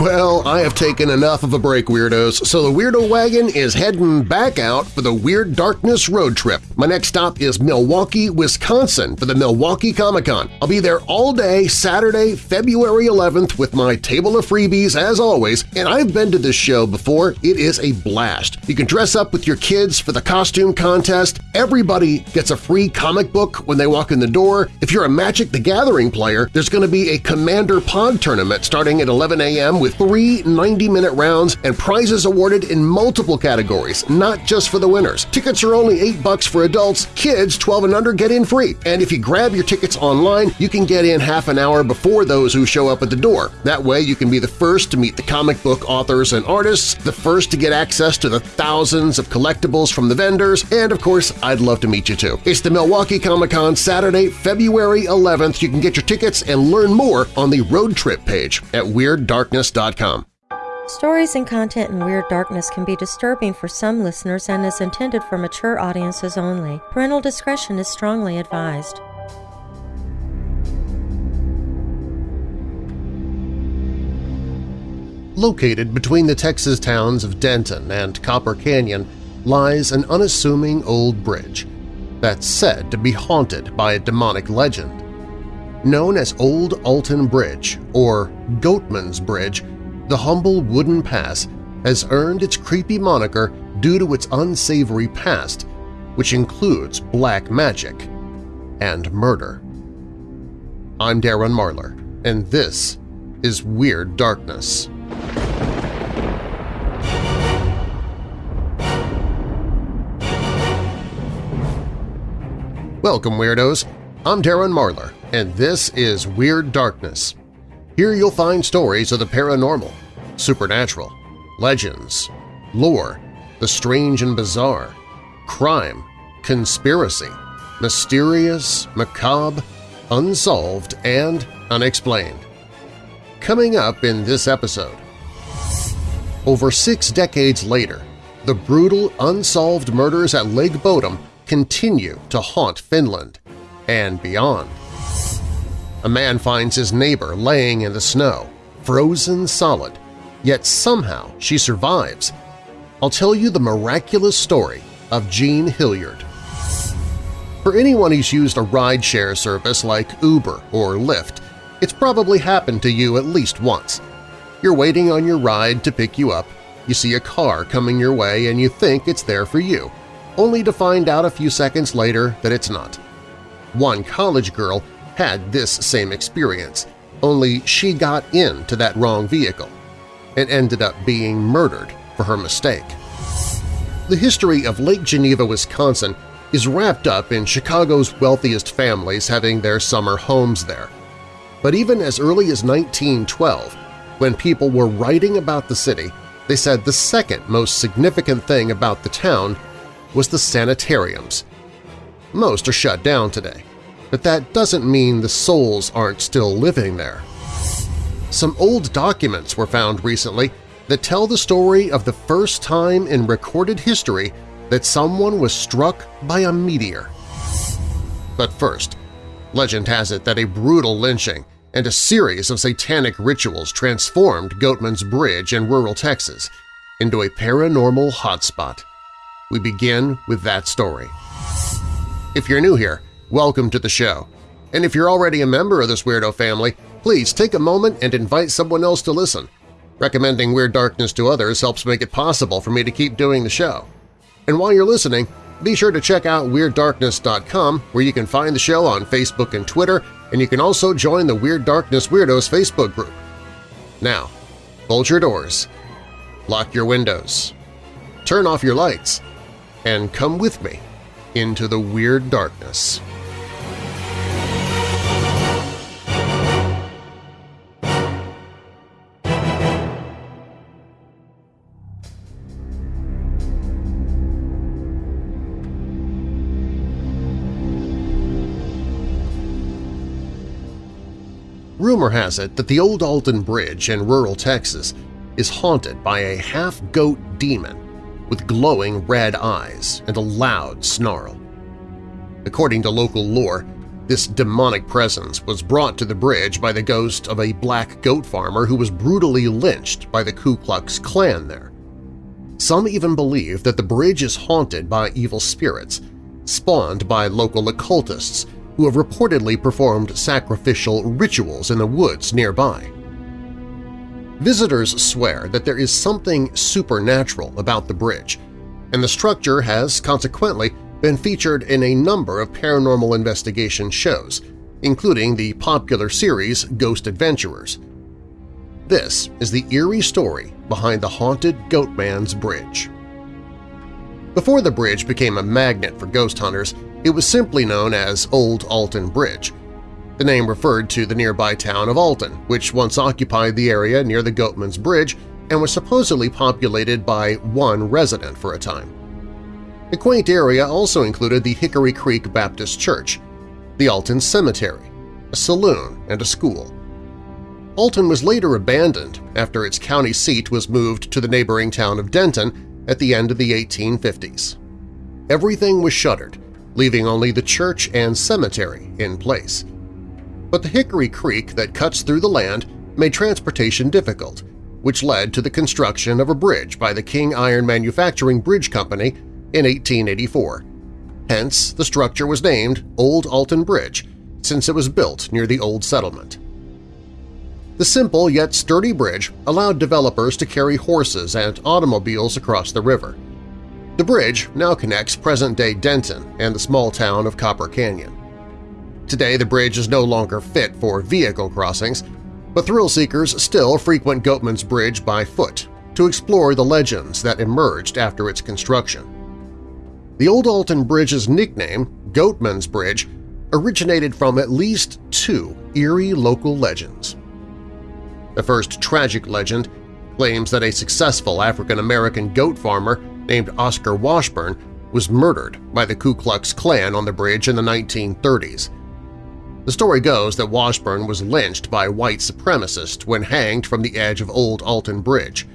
Well, I have taken enough of a break, Weirdos, so the Weirdo Wagon is heading back out for the Weird Darkness road trip. My next stop is Milwaukee, Wisconsin for the Milwaukee Comic-Con. I'll be there all day Saturday, February 11th with my table of freebies as always, and I've been to this show before. It is a blast. You can dress up with your kids for the costume contest. Everybody gets a free comic book when they walk in the door. If you're a Magic the Gathering player, there's going to be a Commander Pod tournament starting at 11 a.m. with three 90-minute rounds and prizes awarded in multiple categories, not just for the winners. Tickets are only 8 bucks for adults, kids 12 and under get in free, and if you grab your tickets online, you can get in half an hour before those who show up at the door. That way you can be the first to meet the comic book authors and artists, the first to get access to the thousands of collectibles from the vendors, and of course, I'd love to meet you too. It's the Milwaukee Comic-Con Saturday, February 11th. You can get your tickets and learn more on the road trip page at WeirdDarkness.com. Stories and content in Weird Darkness can be disturbing for some listeners and is intended for mature audiences only. Parental discretion is strongly advised. Located between the Texas towns of Denton and Copper Canyon lies an unassuming old bridge that's said to be haunted by a demonic legend. Known as Old Alton Bridge or Goatman's Bridge, the humble wooden pass has earned its creepy moniker due to its unsavory past, which includes black magic and murder. I'm Darren Marlar, and this is Weird Darkness. Welcome, Weirdos! I'm Darren Marlar, and this is Weird Darkness. Here you'll find stories of the paranormal, supernatural, legends, lore, the strange and bizarre, crime, conspiracy, mysterious, macabre, unsolved, and unexplained. Coming up in this episode, over six decades later, the brutal, unsolved murders at Lake Bodom continue to haunt Finland and beyond. A man finds his neighbor laying in the snow, frozen solid, yet somehow she survives. I'll tell you the miraculous story of Jean Hilliard. For anyone who's used a rideshare service like Uber or Lyft, it's probably happened to you at least once. You're waiting on your ride to pick you up, you see a car coming your way and you think it's there for you only to find out a few seconds later that it's not. One college girl had this same experience, only she got into that wrong vehicle and ended up being murdered for her mistake. The history of Lake Geneva, Wisconsin is wrapped up in Chicago's wealthiest families having their summer homes there. But even as early as 1912, when people were writing about the city, they said the second most significant thing about the town was the sanitariums. Most are shut down today, but that doesn't mean the souls aren't still living there. Some old documents were found recently that tell the story of the first time in recorded history that someone was struck by a meteor. But first, legend has it that a brutal lynching and a series of satanic rituals transformed Goatman's Bridge in rural Texas into a paranormal hotspot we begin with that story. If you're new here, welcome to the show. And if you're already a member of this weirdo family, please take a moment and invite someone else to listen. Recommending Weird Darkness to others helps make it possible for me to keep doing the show. And while you're listening, be sure to check out WeirdDarkness.com where you can find the show on Facebook and Twitter, and you can also join the Weird Darkness Weirdos Facebook group. Now, bolt your doors, lock your windows, turn off your lights, and come with me into the weird darkness. Rumor has it that the old Alton Bridge in rural Texas is haunted by a half-goat demon with glowing red eyes and a loud snarl. According to local lore, This demonic presence was brought to the bridge by the ghost of a black goat farmer who was brutally lynched by the Ku Klux Klan there. Some even believe that the bridge is haunted by evil spirits, spawned by local occultists who have reportedly performed sacrificial rituals in the woods nearby. Visitors swear that there is something supernatural about the bridge, and the structure has consequently been featured in a number of paranormal investigation shows, including the popular series Ghost Adventurers. This is the eerie story behind the haunted Goatman's Bridge. Before the bridge became a magnet for ghost hunters, it was simply known as Old Alton Bridge. The name referred to the nearby town of Alton, which once occupied the area near the Goatman's Bridge and was supposedly populated by one resident for a time. The quaint area also included the Hickory Creek Baptist Church, the Alton Cemetery, a saloon, and a school. Alton was later abandoned after its county seat was moved to the neighboring town of Denton at the end of the 1850s. Everything was shuttered, leaving only the church and cemetery in place. But the Hickory Creek that cuts through the land made transportation difficult, which led to the construction of a bridge by the King Iron Manufacturing Bridge Company in 1884. Hence, the structure was named Old Alton Bridge since it was built near the old settlement. The simple yet sturdy bridge allowed developers to carry horses and automobiles across the river. The bridge now connects present-day Denton and the small town of Copper Canyon. Today the bridge is no longer fit for vehicle crossings, but thrill-seekers still frequent Goatman's Bridge by foot to explore the legends that emerged after its construction. The Old Alton Bridge's nickname, Goatman's Bridge, originated from at least two eerie local legends. The first tragic legend claims that a successful African-American goat farmer named Oscar Washburn was murdered by the Ku Klux Klan on the bridge in the 1930s. The story goes that Washburn was lynched by white supremacists when hanged from the edge of Old Alton Bridge.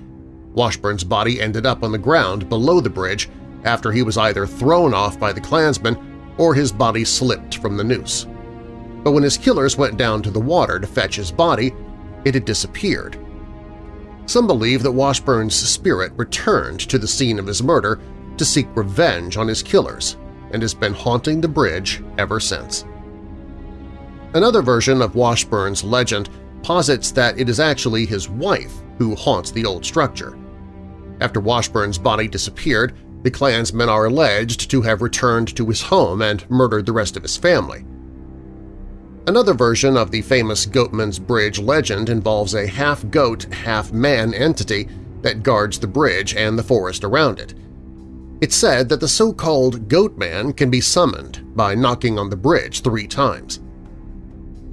Washburn's body ended up on the ground below the bridge after he was either thrown off by the Klansmen or his body slipped from the noose. But when his killers went down to the water to fetch his body, it had disappeared. Some believe that Washburn's spirit returned to the scene of his murder to seek revenge on his killers and has been haunting the bridge ever since. Another version of Washburn's legend posits that it is actually his wife who haunts the old structure. After Washburn's body disappeared, the Klansmen are alleged to have returned to his home and murdered the rest of his family. Another version of the famous Goatman's Bridge legend involves a half-goat, half-man entity that guards the bridge and the forest around it. It's said that the so-called Goatman can be summoned by knocking on the bridge three times.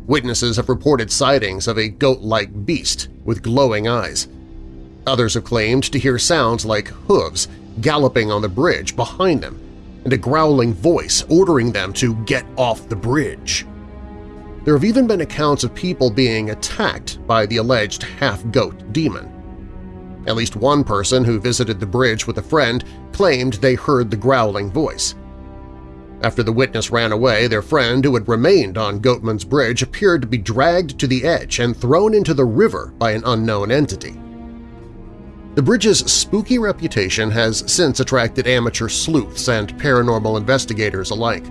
Witnesses have reported sightings of a goat-like beast with glowing eyes. Others have claimed to hear sounds like hooves galloping on the bridge behind them, and a growling voice ordering them to get off the bridge. There have even been accounts of people being attacked by the alleged half-goat demon. At least one person who visited the bridge with a friend claimed they heard the growling voice. After the witness ran away, their friend who had remained on Goatman's Bridge appeared to be dragged to the edge and thrown into the river by an unknown entity. The bridge's spooky reputation has since attracted amateur sleuths and paranormal investigators alike.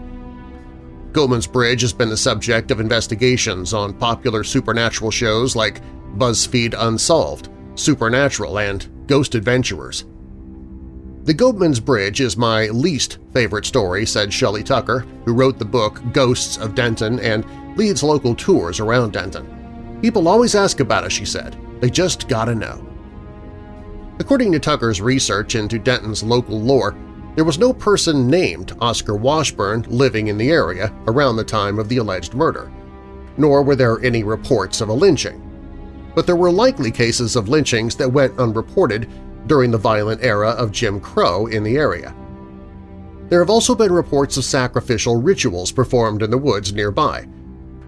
Goatman's Bridge has been the subject of investigations on popular supernatural shows like BuzzFeed Unsolved, Supernatural, and Ghost Adventurers. The Goatman's Bridge is my least favorite story, said Shelley Tucker, who wrote the book Ghosts of Denton and leads local tours around Denton. People always ask about us, she said. They just gotta know. According to Tucker's research into Denton's local lore, there was no person named Oscar Washburn living in the area around the time of the alleged murder, nor were there any reports of a lynching. But there were likely cases of lynchings that went unreported during the violent era of Jim Crow in the area. There have also been reports of sacrificial rituals performed in the woods nearby,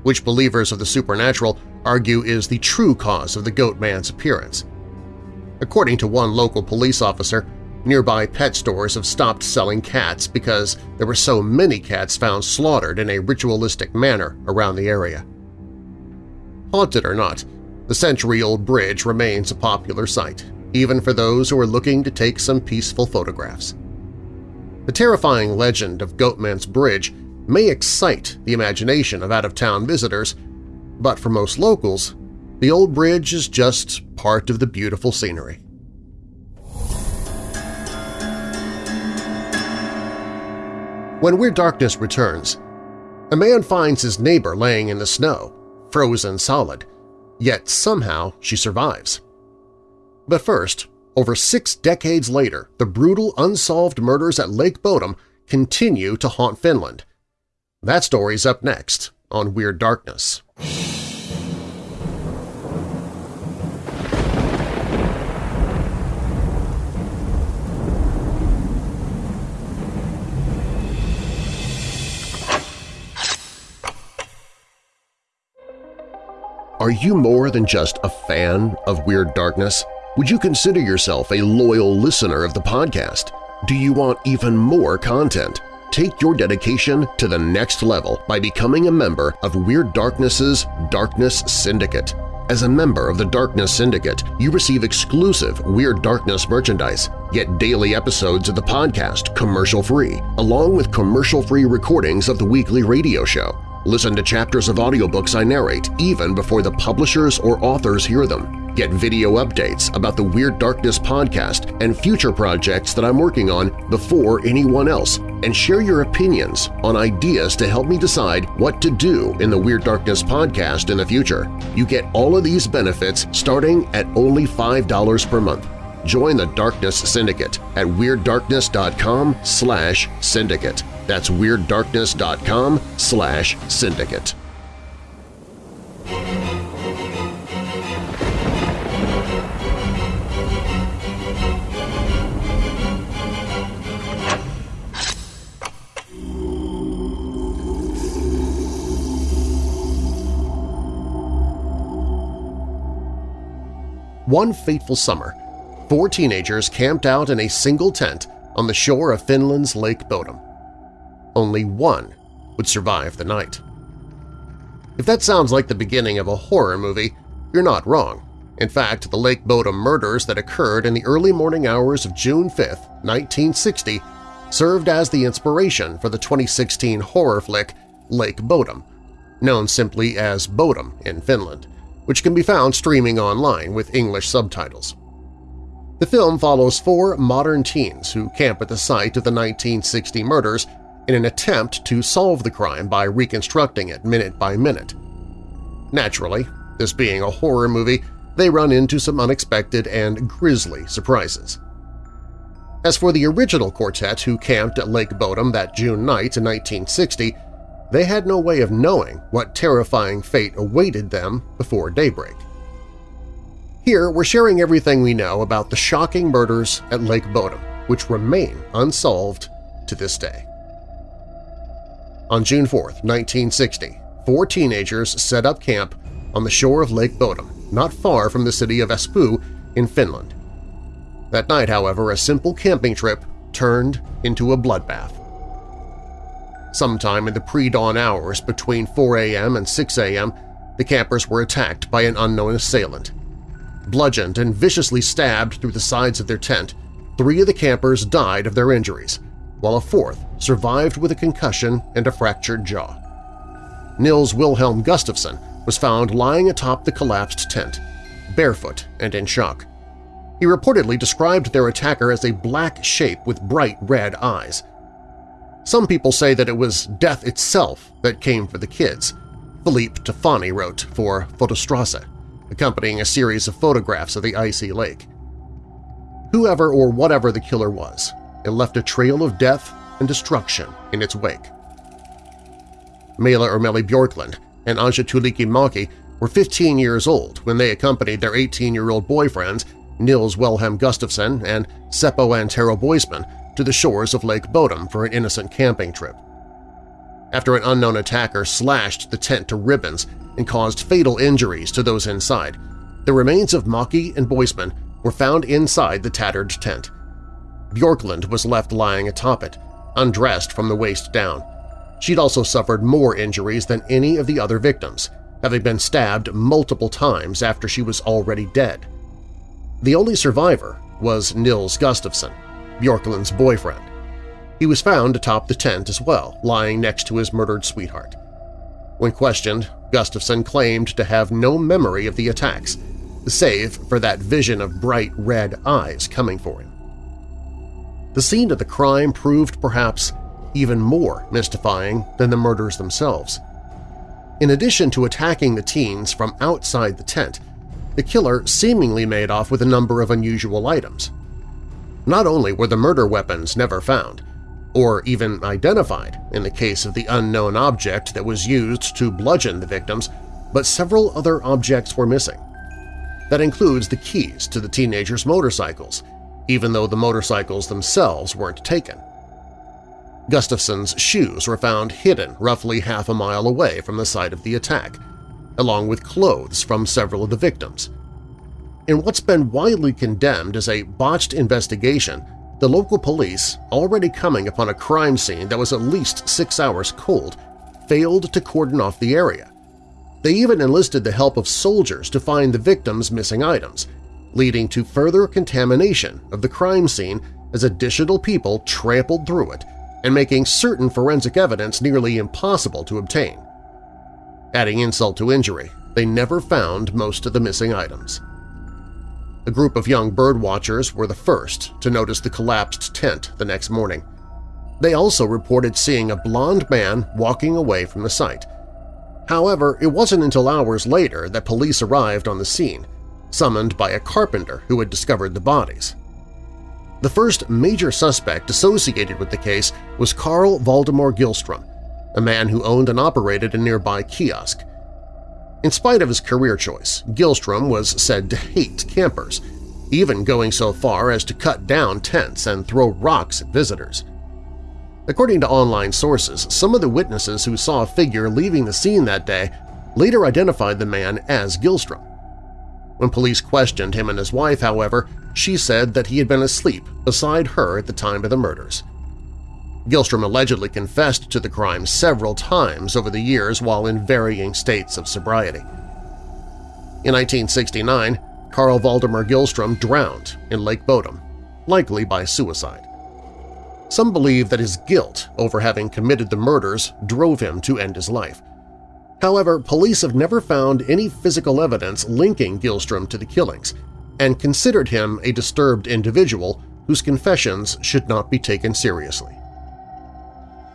which believers of the supernatural argue is the true cause of the goat man's appearance. According to one local police officer, Nearby pet stores have stopped selling cats because there were so many cats found slaughtered in a ritualistic manner around the area. Haunted or not, the century-old bridge remains a popular sight, even for those who are looking to take some peaceful photographs. The terrifying legend of Goatman's Bridge may excite the imagination of out-of-town visitors, but for most locals, the old bridge is just part of the beautiful scenery. When Weird Darkness returns, a man finds his neighbor laying in the snow, frozen solid, yet somehow she survives. But first, over six decades later, the brutal unsolved murders at Lake Bodom continue to haunt Finland. That story's up next on Weird Darkness. Are you more than just a fan of Weird Darkness? Would you consider yourself a loyal listener of the podcast? Do you want even more content? Take your dedication to the next level by becoming a member of Weird Darkness's Darkness Syndicate. As a member of the Darkness Syndicate, you receive exclusive Weird Darkness merchandise, get daily episodes of the podcast commercial-free, along with commercial-free recordings of the weekly radio show. Listen to chapters of audiobooks I narrate even before the publishers or authors hear them. Get video updates about the Weird Darkness podcast and future projects that I'm working on before anyone else, and share your opinions on ideas to help me decide what to do in the Weird Darkness podcast in the future. You get all of these benefits starting at only $5 per month. Join the Darkness Syndicate at WeirdDarkness.com slash syndicate. That's WeirdDarkness.com slash syndicate. One fateful summer, four teenagers camped out in a single tent on the shore of Finland's Lake Bodom only one would survive the night. If that sounds like the beginning of a horror movie, you're not wrong. In fact, the Lake Bodom murders that occurred in the early morning hours of June 5, 1960, served as the inspiration for the 2016 horror flick Lake Bodom, known simply as Bodom in Finland, which can be found streaming online with English subtitles. The film follows four modern teens who camp at the site of the 1960 murders in an attempt to solve the crime by reconstructing it minute by minute. Naturally, this being a horror movie, they run into some unexpected and grisly surprises. As for the original quartet who camped at Lake Bodom that June night in 1960, they had no way of knowing what terrifying fate awaited them before daybreak. Here, we're sharing everything we know about the shocking murders at Lake Bodom, which remain unsolved to this day. On June 4, 1960, four teenagers set up camp on the shore of Lake Bodom, not far from the city of Espoo in Finland. That night, however, a simple camping trip turned into a bloodbath. Sometime in the pre-dawn hours between 4 a.m. and 6 a.m., the campers were attacked by an unknown assailant. Bludgeoned and viciously stabbed through the sides of their tent, three of the campers died of their injuries, while a fourth survived with a concussion and a fractured jaw. Nils Wilhelm Gustafsson was found lying atop the collapsed tent, barefoot and in shock. He reportedly described their attacker as a black shape with bright red eyes. Some people say that it was death itself that came for the kids, Philippe Tafani wrote for Fotostrasse, accompanying a series of photographs of the icy lake. Whoever or whatever the killer was, it left a trail of death and destruction in its wake. Maila Irmeli Bjorklund and Anja Tuulikki were 15 years old when they accompanied their 18-year-old boyfriends Nils Wilhelm Gustafsson and Seppo Antero Boisman to the shores of Lake Bodom for an innocent camping trip. After an unknown attacker slashed the tent to ribbons and caused fatal injuries to those inside, the remains of Maki and Boisman were found inside the tattered tent. Bjorklund was left lying atop it, undressed from the waist down. She'd also suffered more injuries than any of the other victims, having been stabbed multiple times after she was already dead. The only survivor was Nils Gustafsson, Bjorklund's boyfriend. He was found atop the tent as well, lying next to his murdered sweetheart. When questioned, Gustafsson claimed to have no memory of the attacks, save for that vision of bright red eyes coming for him. The scene of the crime proved perhaps even more mystifying than the murders themselves. In addition to attacking the teens from outside the tent, the killer seemingly made off with a number of unusual items. Not only were the murder weapons never found, or even identified in the case of the unknown object that was used to bludgeon the victims, but several other objects were missing. That includes the keys to the teenagers' motorcycles, even though the motorcycles themselves weren't taken. Gustafsson's shoes were found hidden roughly half a mile away from the site of the attack, along with clothes from several of the victims. In what's been widely condemned as a botched investigation, the local police, already coming upon a crime scene that was at least six hours cold, failed to cordon off the area. They even enlisted the help of soldiers to find the victims' missing items, leading to further contamination of the crime scene as additional people trampled through it and making certain forensic evidence nearly impossible to obtain. Adding insult to injury, they never found most of the missing items. A group of young birdwatchers were the first to notice the collapsed tent the next morning. They also reported seeing a blond man walking away from the site. However, it wasn't until hours later that police arrived on the scene, summoned by a carpenter who had discovered the bodies. The first major suspect associated with the case was Carl Valdemar Gilstrom, a man who owned and operated a nearby kiosk. In spite of his career choice, Gilstrom was said to hate campers, even going so far as to cut down tents and throw rocks at visitors. According to online sources, some of the witnesses who saw a figure leaving the scene that day later identified the man as Gillstrom. When police questioned him and his wife, however, she said that he had been asleep beside her at the time of the murders. Gilstrom allegedly confessed to the crime several times over the years while in varying states of sobriety. In 1969, Carl Valdemar Gilstrom drowned in Lake Bodom, likely by suicide. Some believe that his guilt over having committed the murders drove him to end his life. However, police have never found any physical evidence linking Gilstrom to the killings and considered him a disturbed individual whose confessions should not be taken seriously.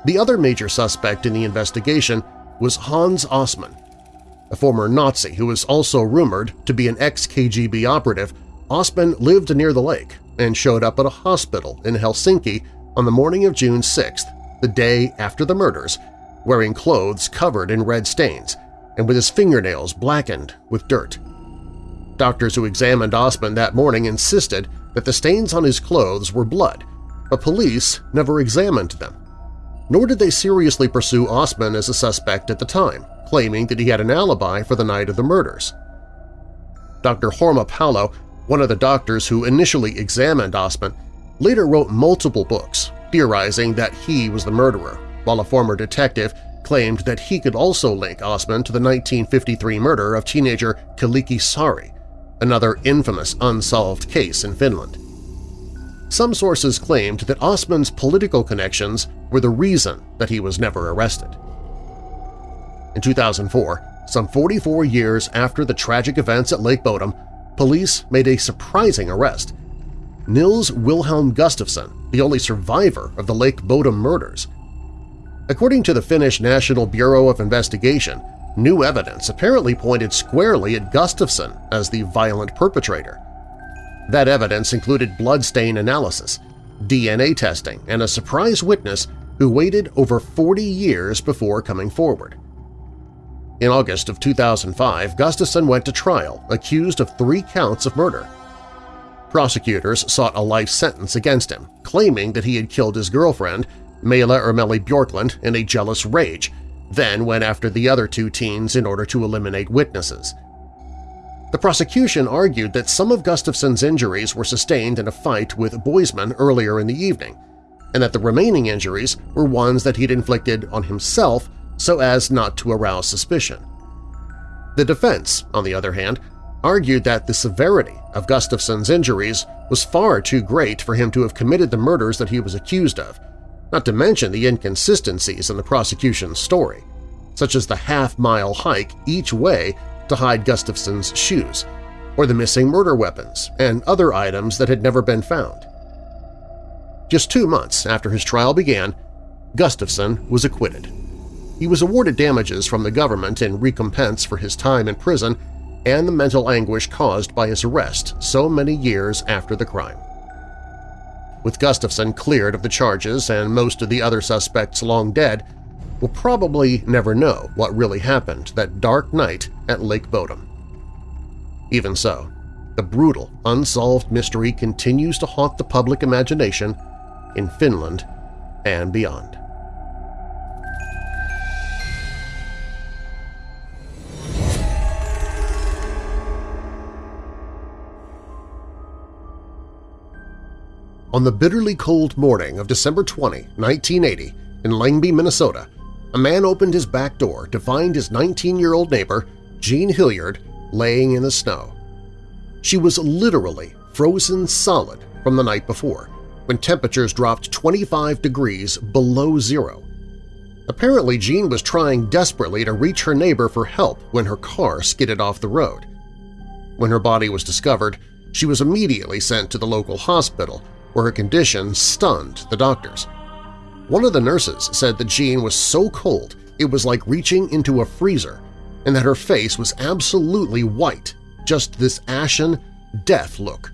The other major suspect in the investigation was Hans Ostman. A former Nazi who was also rumored to be an ex-KGB operative, Ostman lived near the lake and showed up at a hospital in Helsinki on the morning of June 6th, the day after the murders, wearing clothes covered in red stains and with his fingernails blackened with dirt. Doctors who examined Ostman that morning insisted that the stains on his clothes were blood, but police never examined them nor did they seriously pursue Ostman as a suspect at the time, claiming that he had an alibi for the night of the murders. Dr. Horma Paulo, one of the doctors who initially examined Ostman, later wrote multiple books theorizing that he was the murderer, while a former detective claimed that he could also link Osman to the 1953 murder of teenager Kyllikki Saari, another infamous unsolved case in Finland. Some sources claimed that Osman's political connections were the reason that he was never arrested. In 2004, some 44 years after the tragic events at Lake Bodom, police made a surprising arrest. Nils Wilhelm Gustafsson, the only survivor of the Lake Bodom murders. According to the Finnish National Bureau of Investigation, new evidence apparently pointed squarely at Gustafsson as the violent perpetrator. That evidence included bloodstain analysis, DNA testing, and a surprise witness who waited over 40 years before coming forward. In August of 2005, Gustafsson went to trial, accused of three counts of murder. Prosecutors sought a life sentence against him, claiming that he had killed his girlfriend, Maila Irmeli Bjorklund, in a jealous rage, then went after the other two teens in order to eliminate witnesses. The prosecution argued that some of Gustafsson's injuries were sustained in a fight with Boisman earlier in the evening, and that the remaining injuries were ones that he'd inflicted on himself so as not to arouse suspicion. The defense, on the other hand, argued that the severity of Gustafsson's injuries was far too great for him to have committed the murders that he was accused of, not to mention the inconsistencies in the prosecution's story, such as the half-mile hike each way to hide Gustafsson's shoes, or the missing murder weapons and other items that had never been found. Just two months after his trial began, Gustafsson was acquitted. He was awarded damages from the government in recompense for his time in prison and the mental anguish caused by his arrest so many years after the crime. With Gustafsson cleared of the charges and most of the other suspects long dead, we'll probably never know what really happened that dark night at Lake Bodom. Even so, the brutal, unsolved mystery continues to haunt the public imagination in Finland and beyond. On the bitterly cold morning of December 20, 1980, in Lengby, Minnesota, a man opened his back door to find his 19-year-old neighbor, Jean Hilliard, laying in the snow. She was literally frozen solid from the night before, when temperatures dropped 25 degrees below zero. Apparently, Jean was trying desperately to reach her neighbor for help when her car skidded off the road. When her body was discovered, she was immediately sent to the local hospital where her condition stunned the doctors. One of the nurses said that Jean was so cold it was like reaching into a freezer and that her face was absolutely white, just this ashen, death look.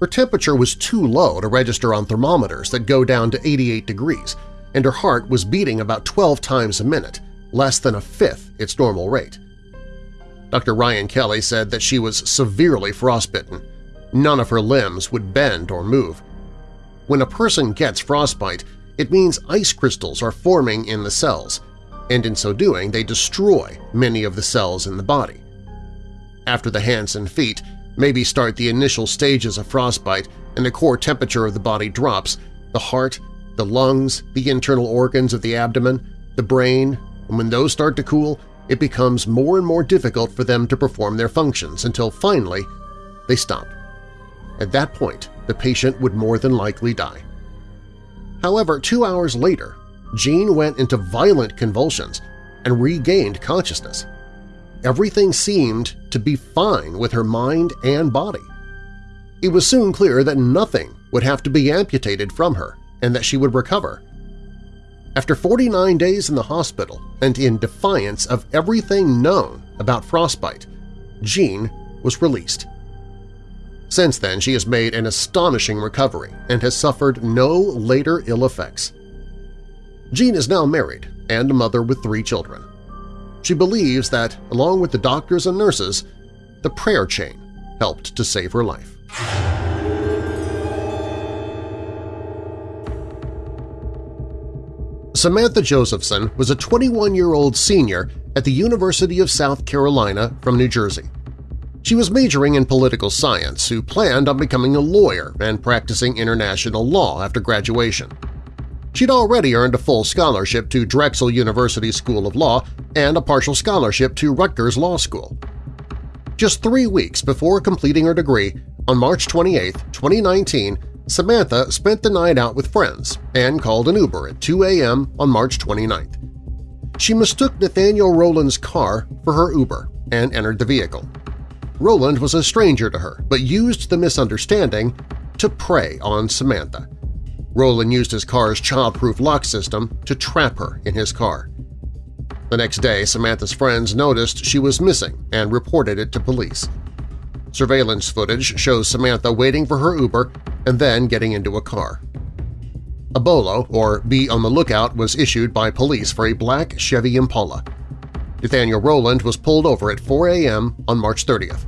Her temperature was too low to register on thermometers that go down to 88 degrees, and her heart was beating about 12 times a minute, less than a fifth its normal rate. Dr. Ryan Kelly said that she was severely frostbitten None of her limbs would bend or move. When a person gets frostbite, it means ice crystals are forming in the cells, and in so doing they destroy many of the cells in the body. After the hands and feet maybe start the initial stages of frostbite and the core temperature of the body drops, the heart, the lungs, the internal organs of the abdomen, the brain, and when those start to cool, it becomes more and more difficult for them to perform their functions until finally they stop. At that point, the patient would more than likely die. However, two hours later, Jean went into violent convulsions and regained consciousness. Everything seemed to be fine with her mind and body. It was soon clear that nothing would have to be amputated from her and that she would recover. After 49 days in the hospital and in defiance of everything known about frostbite, Jean was released. Since then, she has made an astonishing recovery and has suffered no later ill effects. Jean is now married and a mother with three children. She believes that, along with the doctors and nurses, the prayer chain helped to save her life. Samantha Josephson was a 21-year-old senior at the University of South Carolina from New Jersey. She was majoring in political science who planned on becoming a lawyer and practicing international law after graduation. She'd already earned a full scholarship to Drexel University School of Law and a partial scholarship to Rutgers Law School. Just three weeks before completing her degree, on March 28, 2019, Samantha spent the night out with friends and called an Uber at 2 a.m. on March 29th. She mistook Nathaniel Rowland's car for her Uber and entered the vehicle. Rowland was a stranger to her, but used the misunderstanding to prey on Samantha. Rowland used his car's child-proof lock system to trap her in his car. The next day, Samantha's friends noticed she was missing and reported it to police. Surveillance footage shows Samantha waiting for her Uber and then getting into a car. A bolo, or be on the lookout, was issued by police for a black Chevy Impala. Nathaniel Rowland was pulled over at 4 a.m. on March 30th.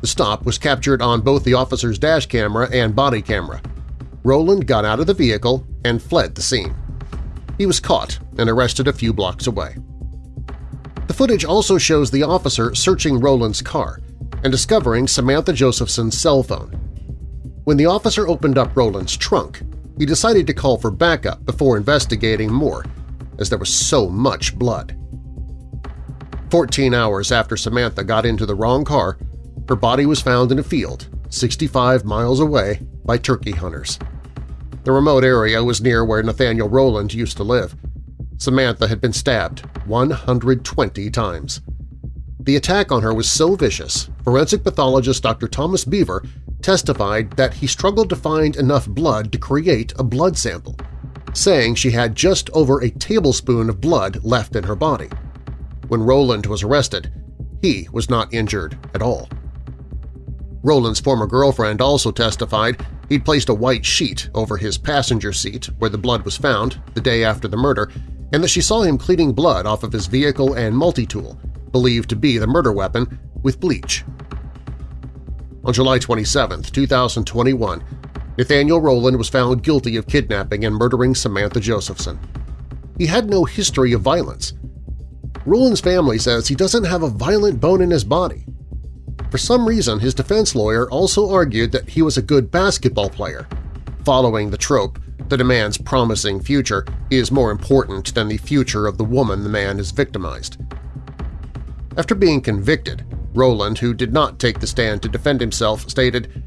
The stop was captured on both the officer's dash camera and body camera. Rowland got out of the vehicle and fled the scene. He was caught and arrested a few blocks away. The footage also shows the officer searching Rowland's car and discovering Samantha Josephson's cell phone. When the officer opened up Rowland's trunk, he decided to call for backup before investigating more, as there was so much blood. Fourteen hours after Samantha got into the wrong car, her body was found in a field 65 miles away by turkey hunters. The remote area was near where Nathaniel Rowland used to live. Samantha had been stabbed 120 times. The attack on her was so vicious, forensic pathologist Dr. Thomas Beaver testified that he struggled to find enough blood to create a blood sample, saying she had just over a tablespoon of blood left in her body. When Rowland was arrested, he was not injured at all. Rowland's former girlfriend also testified he'd placed a white sheet over his passenger seat where the blood was found the day after the murder and that she saw him cleaning blood off of his vehicle and multi-tool, believed to be the murder weapon, with bleach. On July 27, 2021, Nathaniel Rowland was found guilty of kidnapping and murdering Samantha Josephson. He had no history of violence. Rowland's family says he doesn't have a violent bone in his body, for some reason, his defense lawyer also argued that he was a good basketball player, following the trope that a man's promising future is more important than the future of the woman the man has victimized. After being convicted, Rowland, who did not take the stand to defend himself, stated,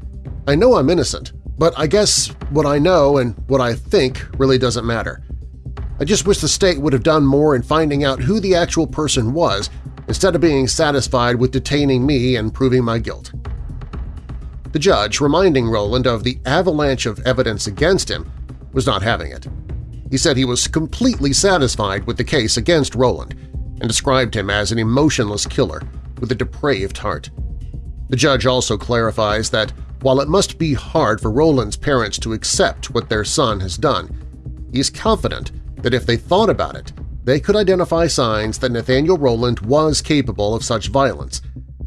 I know I'm innocent, but I guess what I know and what I think really doesn't matter. I just wish the state would have done more in finding out who the actual person was instead of being satisfied with detaining me and proving my guilt. The judge, reminding Rowland of the avalanche of evidence against him, was not having it. He said he was completely satisfied with the case against Rowland and described him as an emotionless killer with a depraved heart. The judge also clarifies that while it must be hard for Rowland's parents to accept what their son has done, he is confident that if they thought about it, they could identify signs that Nathaniel Rowland was capable of such violence,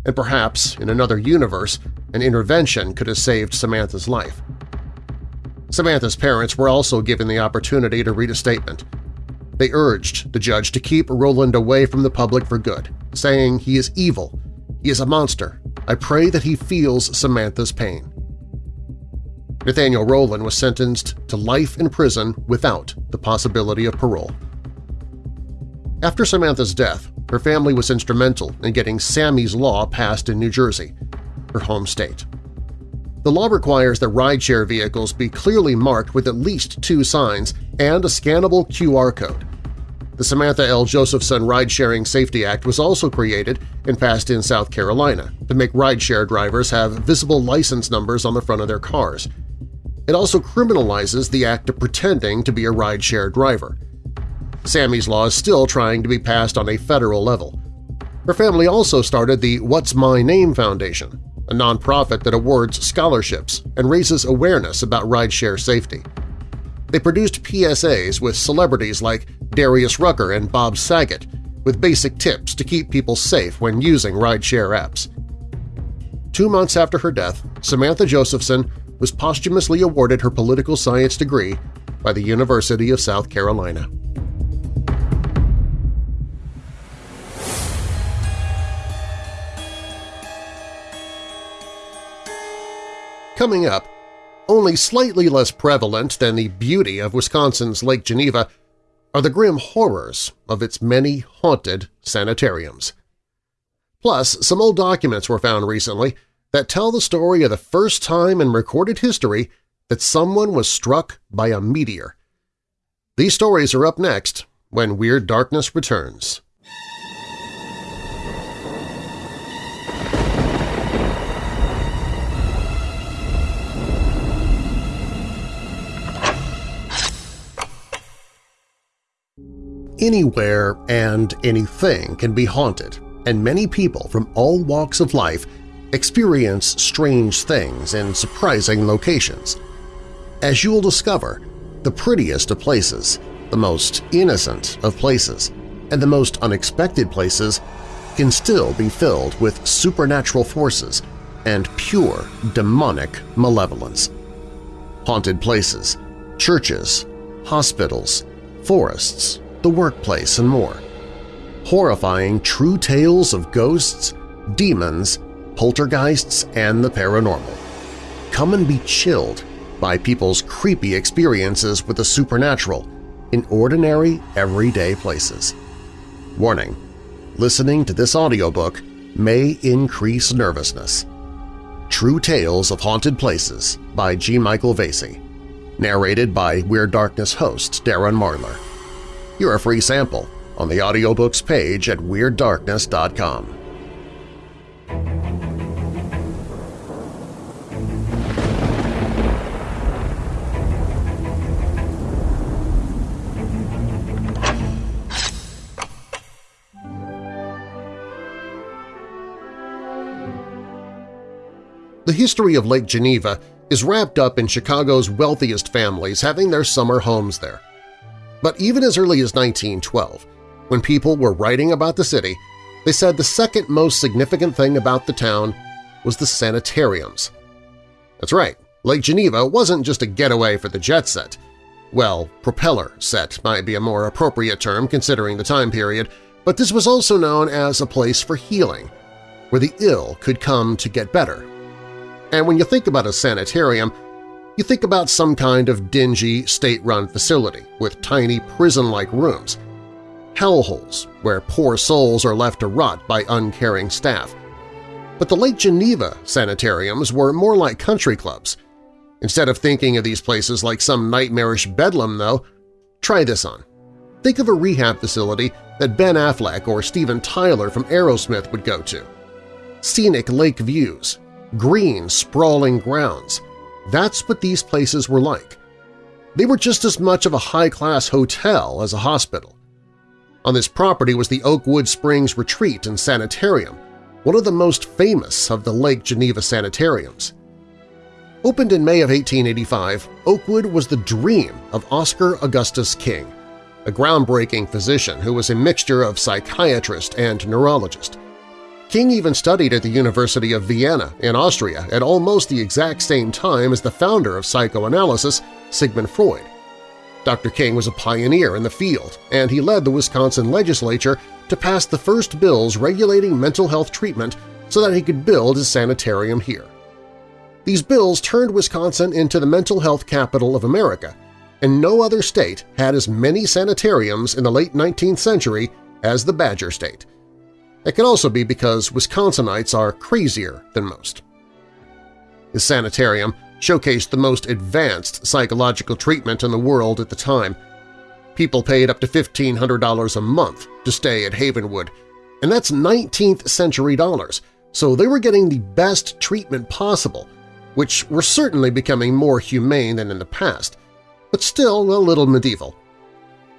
and perhaps, in another universe, an intervention could have saved Samantha's life. Samantha's parents were also given the opportunity to read a statement. They urged the judge to keep Rowland away from the public for good, saying he is evil, he is a monster, I pray that he feels Samantha's pain. Nathaniel Rowland was sentenced to life in prison without the possibility of parole. After Samantha's death, her family was instrumental in getting Sammy's Law passed in New Jersey, her home state. The law requires that rideshare vehicles be clearly marked with at least two signs and a scannable QR code. The Samantha L. Josephson Ride-Sharing Safety Act was also created and passed in South Carolina to make rideshare drivers have visible license numbers on the front of their cars. It also criminalizes the act of pretending to be a rideshare driver. Sammy's Law is still trying to be passed on a federal level. Her family also started the What's My Name Foundation, a nonprofit that awards scholarships and raises awareness about rideshare safety. They produced PSAs with celebrities like Darius Rucker and Bob Saget with basic tips to keep people safe when using rideshare apps. Two months after her death, Samantha Josephson was posthumously awarded her political science degree by the University of South Carolina. Coming up, only slightly less prevalent than the beauty of Wisconsin's Lake Geneva are the grim horrors of its many haunted sanitariums. Plus, some old documents were found recently that tell the story of the first time in recorded history that someone was struck by a meteor. These stories are up next when Weird Darkness returns. Anywhere and anything can be haunted, and many people from all walks of life experience strange things in surprising locations. As you'll discover, the prettiest of places, the most innocent of places, and the most unexpected places can still be filled with supernatural forces and pure demonic malevolence. Haunted places, churches, hospitals, forests, the workplace, and more. Horrifying true tales of ghosts, demons, poltergeists and the paranormal. Come and be chilled by people's creepy experiences with the supernatural in ordinary, everyday places. Warning, listening to this audiobook may increase nervousness. True Tales of Haunted Places by G. Michael Vasey. Narrated by Weird Darkness host Darren Marlar. You're a free sample on the audiobooks page at WeirdDarkness.com. The history of Lake Geneva is wrapped up in Chicago's wealthiest families having their summer homes there. But even as early as 1912, when people were writing about the city, they said the second most significant thing about the town was the sanitariums. That's right, Lake Geneva wasn't just a getaway for the jet set. Well, propeller set might be a more appropriate term considering the time period, but this was also known as a place for healing, where the ill could come to get better and when you think about a sanitarium, you think about some kind of dingy, state-run facility with tiny prison-like rooms, hellholes where poor souls are left to rot by uncaring staff. But the Lake Geneva sanitariums were more like country clubs. Instead of thinking of these places like some nightmarish bedlam, though, try this on. Think of a rehab facility that Ben Affleck or Steven Tyler from Aerosmith would go to. Scenic lake views, green, sprawling grounds. That's what these places were like. They were just as much of a high-class hotel as a hospital. On this property was the Oakwood Springs Retreat and Sanitarium, one of the most famous of the Lake Geneva sanitariums. Opened in May of 1885, Oakwood was the dream of Oscar Augustus King, a groundbreaking physician who was a mixture of psychiatrist and neurologist. King even studied at the University of Vienna in Austria at almost the exact same time as the founder of psychoanalysis, Sigmund Freud. Dr. King was a pioneer in the field, and he led the Wisconsin legislature to pass the first bills regulating mental health treatment so that he could build his sanitarium here. These bills turned Wisconsin into the mental health capital of America, and no other state had as many sanitariums in the late 19th century as the Badger State. It could also be because Wisconsinites are crazier than most. His sanitarium showcased the most advanced psychological treatment in the world at the time. People paid up to $1,500 a month to stay at Havenwood, and that's 19th century dollars, so they were getting the best treatment possible, which were certainly becoming more humane than in the past, but still a little medieval.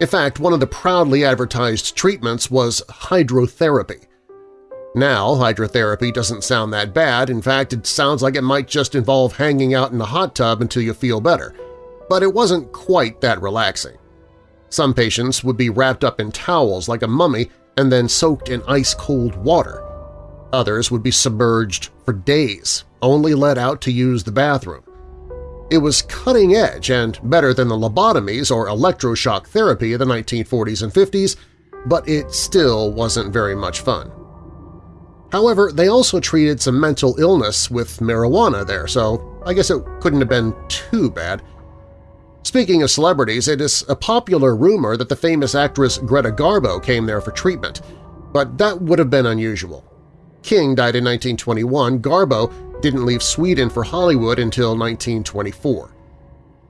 In fact, one of the proudly advertised treatments was hydrotherapy, now, hydrotherapy doesn't sound that bad. In fact, it sounds like it might just involve hanging out in a hot tub until you feel better. But it wasn't quite that relaxing. Some patients would be wrapped up in towels like a mummy and then soaked in ice-cold water. Others would be submerged for days, only let out to use the bathroom. It was cutting edge and better than the lobotomies or electroshock therapy of the 1940s and 50s, but it still wasn't very much fun. However, they also treated some mental illness with marijuana there, so I guess it couldn't have been too bad. Speaking of celebrities, it is a popular rumor that the famous actress Greta Garbo came there for treatment, but that would have been unusual. King died in 1921, Garbo didn't leave Sweden for Hollywood until 1924.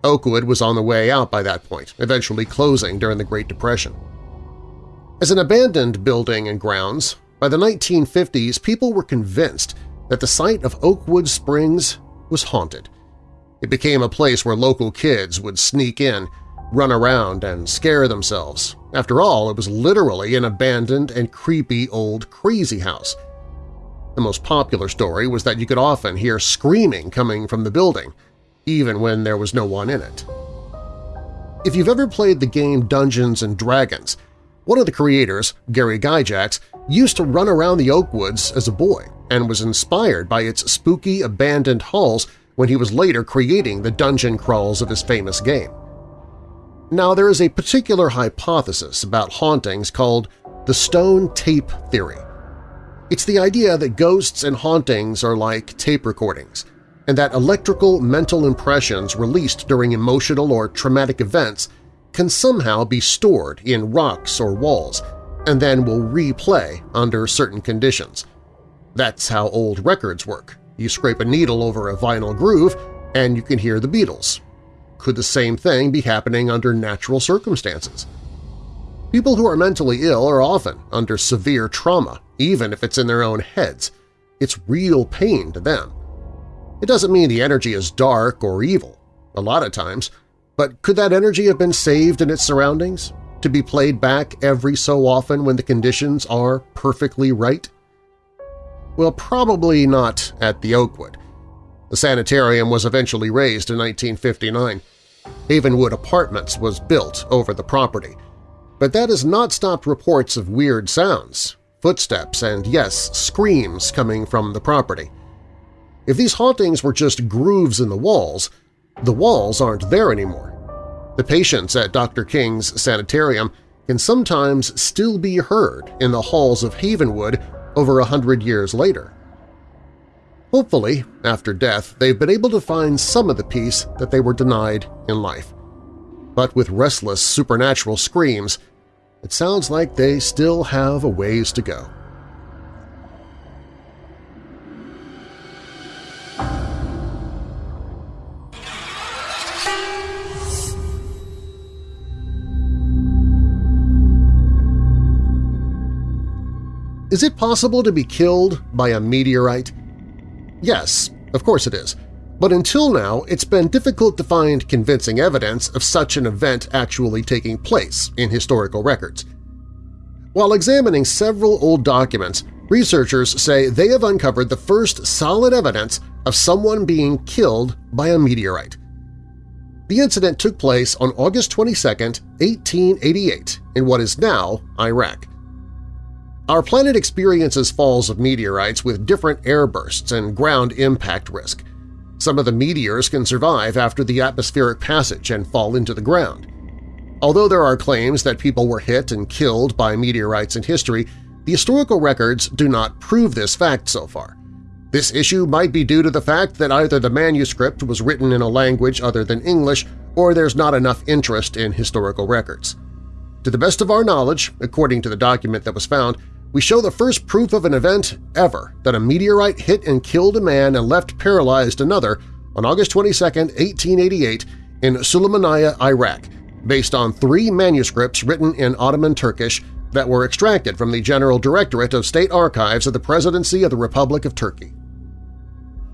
Oakwood was on the way out by that point, eventually closing during the Great Depression. As an abandoned building and grounds, by the 1950s, people were convinced that the site of Oakwood Springs was haunted. It became a place where local kids would sneak in, run around, and scare themselves. After all, it was literally an abandoned and creepy old crazy house. The most popular story was that you could often hear screaming coming from the building, even when there was no one in it. If you've ever played the game Dungeons & Dragons, one of the creators, Gary Gygax, used to run around the Oakwoods as a boy and was inspired by its spooky, abandoned halls when he was later creating the dungeon crawls of his famous game. Now, there is a particular hypothesis about hauntings called the stone tape theory. It's the idea that ghosts and hauntings are like tape recordings, and that electrical mental impressions released during emotional or traumatic events can somehow be stored in rocks or walls and then will replay under certain conditions. That's how old records work. You scrape a needle over a vinyl groove and you can hear the Beatles. Could the same thing be happening under natural circumstances? People who are mentally ill are often under severe trauma, even if it's in their own heads. It's real pain to them. It doesn't mean the energy is dark or evil, a lot of times, but could that energy have been saved in its surroundings, to be played back every so often when the conditions are perfectly right? Well, probably not at the Oakwood. The sanitarium was eventually razed in 1959. Havenwood Apartments was built over the property, but that has not stopped reports of weird sounds, footsteps, and yes, screams coming from the property. If these hauntings were just grooves in the walls, the walls aren't there anymore. The patients at Dr. King's sanitarium can sometimes still be heard in the halls of Havenwood over a hundred years later. Hopefully, after death, they've been able to find some of the peace that they were denied in life. But with restless supernatural screams, it sounds like they still have a ways to go. Is it possible to be killed by a meteorite? Yes, of course it is, but until now it's been difficult to find convincing evidence of such an event actually taking place in historical records. While examining several old documents, researchers say they have uncovered the first solid evidence of someone being killed by a meteorite. The incident took place on August 22, 1888, in what is now Iraq. Our planet experiences falls of meteorites with different airbursts and ground impact risk. Some of the meteors can survive after the atmospheric passage and fall into the ground. Although there are claims that people were hit and killed by meteorites in history, the historical records do not prove this fact so far. This issue might be due to the fact that either the manuscript was written in a language other than English or there's not enough interest in historical records. To the best of our knowledge, according to the document that was found, we show the first proof of an event ever that a meteorite hit and killed a man and left paralyzed another on August 22, 1888 in Sulaymaniyah, Iraq, based on three manuscripts written in Ottoman Turkish that were extracted from the General Directorate of State Archives of the Presidency of the Republic of Turkey.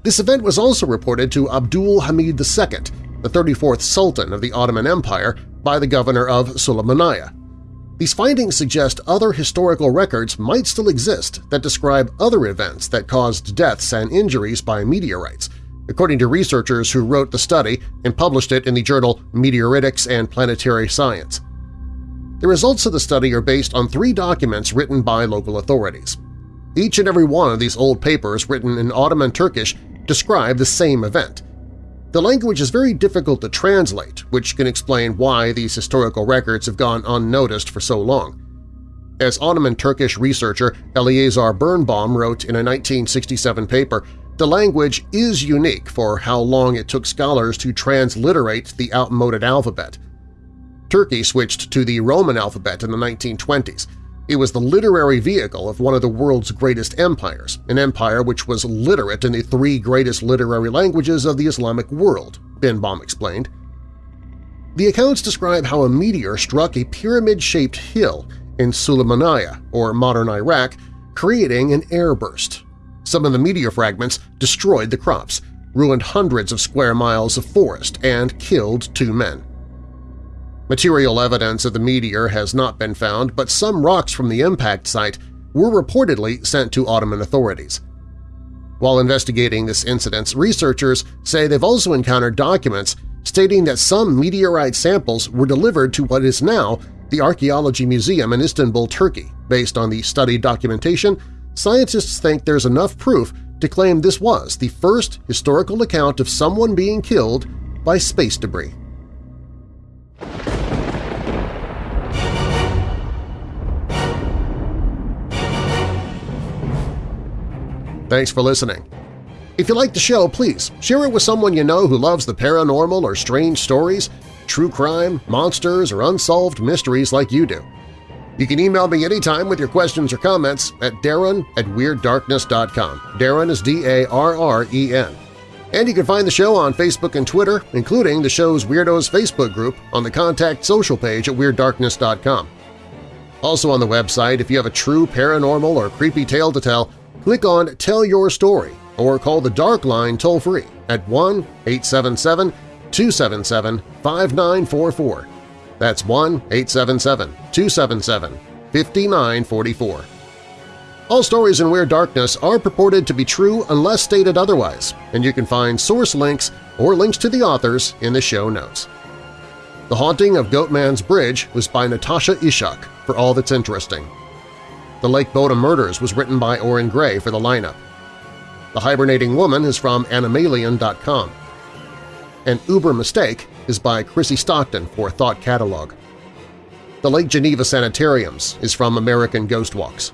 This event was also reported to Abdul Hamid II, the 34th Sultan of the Ottoman Empire, by the governor of Sulaymaniyah. These findings suggest other historical records might still exist that describe other events that caused deaths and injuries by meteorites, according to researchers who wrote the study and published it in the journal Meteoritics and Planetary Science. The results of the study are based on three documents written by local authorities. Each and every one of these old papers written in Ottoman Turkish describe the same event, the language is very difficult to translate, which can explain why these historical records have gone unnoticed for so long. As Ottoman Turkish researcher Eleazar Birnbaum wrote in a 1967 paper, the language is unique for how long it took scholars to transliterate the outmoded alphabet. Turkey switched to the Roman alphabet in the 1920s, it was the literary vehicle of one of the world's greatest empires, an empire which was literate in the three greatest literary languages of the Islamic world, Birnbaum explained. The accounts describe how a meteor struck a pyramid-shaped hill in Sulaymaniyah, or modern Iraq, creating an airburst. Some of the meteor fragments destroyed the crops, ruined hundreds of square miles of forest, and killed two men. Material evidence of the meteor has not been found, but some rocks from the impact site were reportedly sent to Ottoman authorities. While investigating this incident, researchers say they've also encountered documents stating that some meteorite samples were delivered to what is now the Archaeology Museum in Istanbul, Turkey. Based on the studied documentation, scientists think there's enough proof to claim this was the first historical account of someone being killed by space debris. Thanks for listening. If you like the show, please share it with someone you know who loves the paranormal or strange stories, true crime, monsters, or unsolved mysteries like you do. You can email me anytime with your questions or comments at darren at WeirdDarkness.com. Darren is D-A-R-R-E-N. And you can find the show on Facebook and Twitter, including the show's Weirdos Facebook group on the Contact Social page at WeirdDarkness.com. Also on the website, if you have a true paranormal or creepy tale to tell, click on Tell Your Story or call the Dark Line toll-free at 1-877-277-5944. That's 1-877-277-5944. All stories in Weird Darkness are purported to be true unless stated otherwise, and you can find source links or links to the authors in the show notes. The Haunting of Goatman's Bridge was by Natasha Ishak for all that's interesting. The Lake Bodom Murders was written by Orrin Grey for the lineup. The Hibernating Woman is from Animalian.com. An Uber Mistake is by Chrissy Stockton for Thought Catalog. The Lake Geneva Sanitariums is from American Ghost Walks.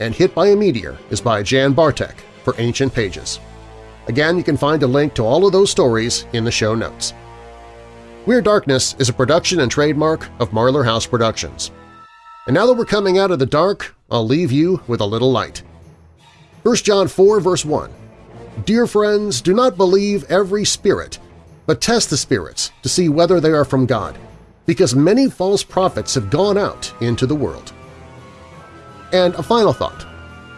And Hit by a Meteor is by Jan Bartek for Ancient Pages. Again, you can find a link to all of those stories in the show notes. Weird Darkness is a production and trademark of Marlar House Productions. And now that we're coming out of the dark, I'll leave you with a little light. 1 John 4 verse 1 Dear friends, do not believe every spirit, but test the spirits to see whether they are from God, because many false prophets have gone out into the world. And a final thought.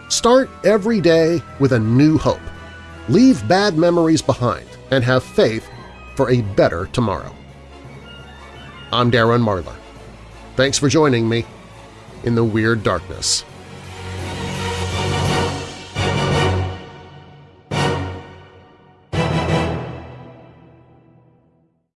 Start every day with a new hope. Leave bad memories behind and have faith for a better tomorrow. I'm Darren Marlar. Thanks for joining me in the Weird Darkness.